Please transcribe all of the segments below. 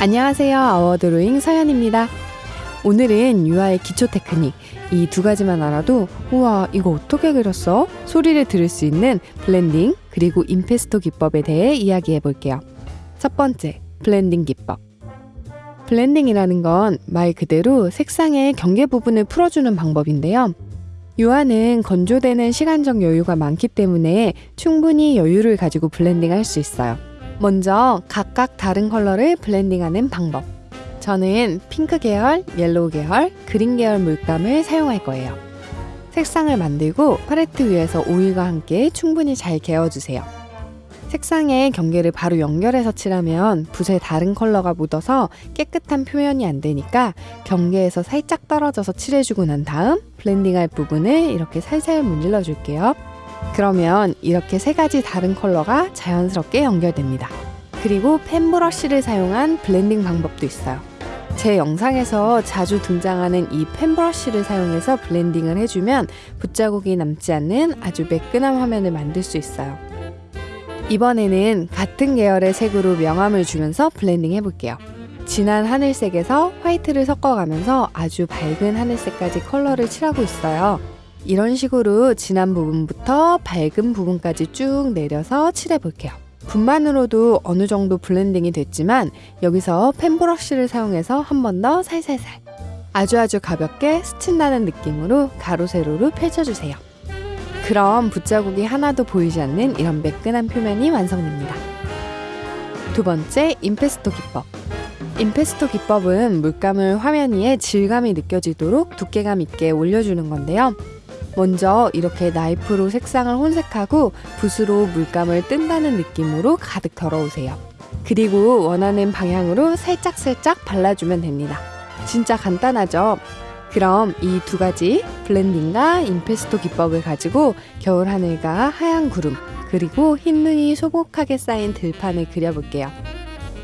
안녕하세요. 아워드로잉 서연입니다. 오늘은 유화의 기초 테크닉 이 두 가지만 알아도 우와 이거 어떻게 그렸어? 소리를 들을 수 있는 블렌딩 그리고 impasto 기법에 대해 이야기해 볼게요. 첫 번째, 블렌딩 기법. 블렌딩이라는 건 말 그대로 색상의 경계 부분을 풀어주는 방법인데요. 유화는 건조되는 시간적 여유가 많기 때문에 충분히 여유를 가지고 블렌딩 할 수 있어요. 먼저 각각 다른 컬러를 블렌딩하는 방법. 저는 핑크 계열, yellow 계열, green 계열 물감을 사용할 거예요. 색상을 만들고 팔레트 위에서 오일과 함께 충분히 잘 개어주세요. 색상의 경계를 바로 연결해서 칠하면 붓에 다른 컬러가 묻어서 깨끗한 표현이 안 되니까 경계에서 살짝 떨어져서 칠해주고 난 다음 블렌딩할 부분을 이렇게 살살 문질러 줄게요. 그러면 이렇게 세 가지 다른 컬러가 자연스럽게 연결됩니다. 그리고 fan brush를 사용한 블렌딩 방법도 있어요. 제 영상에서 자주 등장하는 이 fan brush를 사용해서 블렌딩을 해주면 붓자국이 남지 않는 아주 매끈한 화면을 만들 수 있어요. 이번에는 같은 계열의 색으로 명암을 주면서 블렌딩 해볼게요. 진한 하늘색에서 화이트를 섞어가면서 아주 밝은 하늘색까지 컬러를 칠하고 있어요. 이런 식으로 진한 부분부터 밝은 부분까지 쭉 내려서 칠해 볼게요. 붓만으로도 어느 정도 블렌딩이 됐지만 여기서 fan brush를 사용해서 한 번 더 살살살 아주 아주 가볍게 스친다는 느낌으로 가로 세로로 펼쳐주세요. 그럼 붓자국이 하나도 보이지 않는 이런 매끈한 표면이 완성됩니다. 두 번째, 임파스토 기법. 임파스토 기법은 물감을 화면 위에 질감이 느껴지도록 두께감 있게 올려주는 건데요. 먼저 이렇게 나이프로 색상을 혼색하고 붓으로 물감을 뜬다는 느낌으로 가득 덜어오세요. 그리고 원하는 방향으로 살짝살짝 발라주면 됩니다. 진짜 간단하죠? 그럼 이 두 가지 블렌딩과 임페스토 기법을 가지고 겨울 하늘과 하얀 구름 그리고 흰 눈이 소복하게 쌓인 들판을 그려볼게요.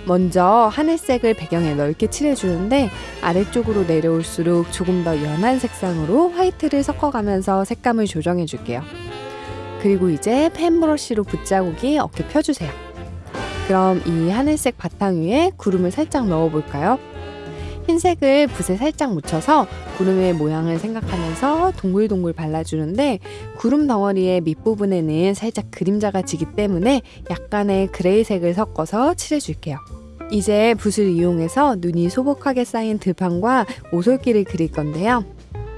먼저 하늘색을 배경에 넓게 칠해주는데 아래쪽으로 내려올수록 조금 더 연한 색상으로 화이트를 섞어가면서 색감을 조정해 줄게요. 그리고 이제 펜 브러쉬로 붓자국이 어깨 펴주세요. 그럼 이 하늘색 바탕 위에 구름을 살짝 넣어볼까요? 흰색을 붓에 살짝 묻혀서 구름의 모양을 생각하면서 동글동글 발라주는데 구름 덩어리의 밑부분에는 살짝 그림자가 지기 때문에 약간의 그레이색을 섞어서 칠해줄게요. 이제 붓을 이용해서 눈이 소복하게 쌓인 들판과 오솔길을 그릴 건데요.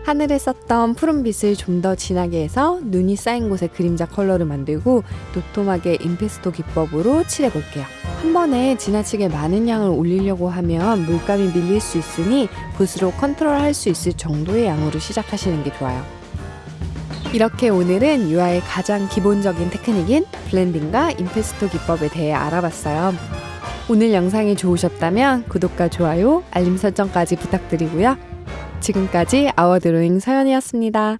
하늘에 썼던 푸른빛을 좀 더 진하게 해서 눈이 쌓인 곳에 그림자 컬러를 만들고 도톰하게 임파스토 기법으로 칠해볼게요. 한 번에 지나치게 많은 양을 올리려고 하면 물감이 밀릴 수 있으니 붓으로 컨트롤 할 수 있을 정도의 양으로 시작하시는 게 좋아요. 이렇게 오늘은 유화의 가장 기본적인 테크닉인 블렌딩과 임페스토 기법에 대해 알아봤어요. 오늘 영상이 좋으셨다면 구독과 좋아요, 알림 설정까지 부탁드리고요. 지금까지 아워드로잉 서연이었습니다.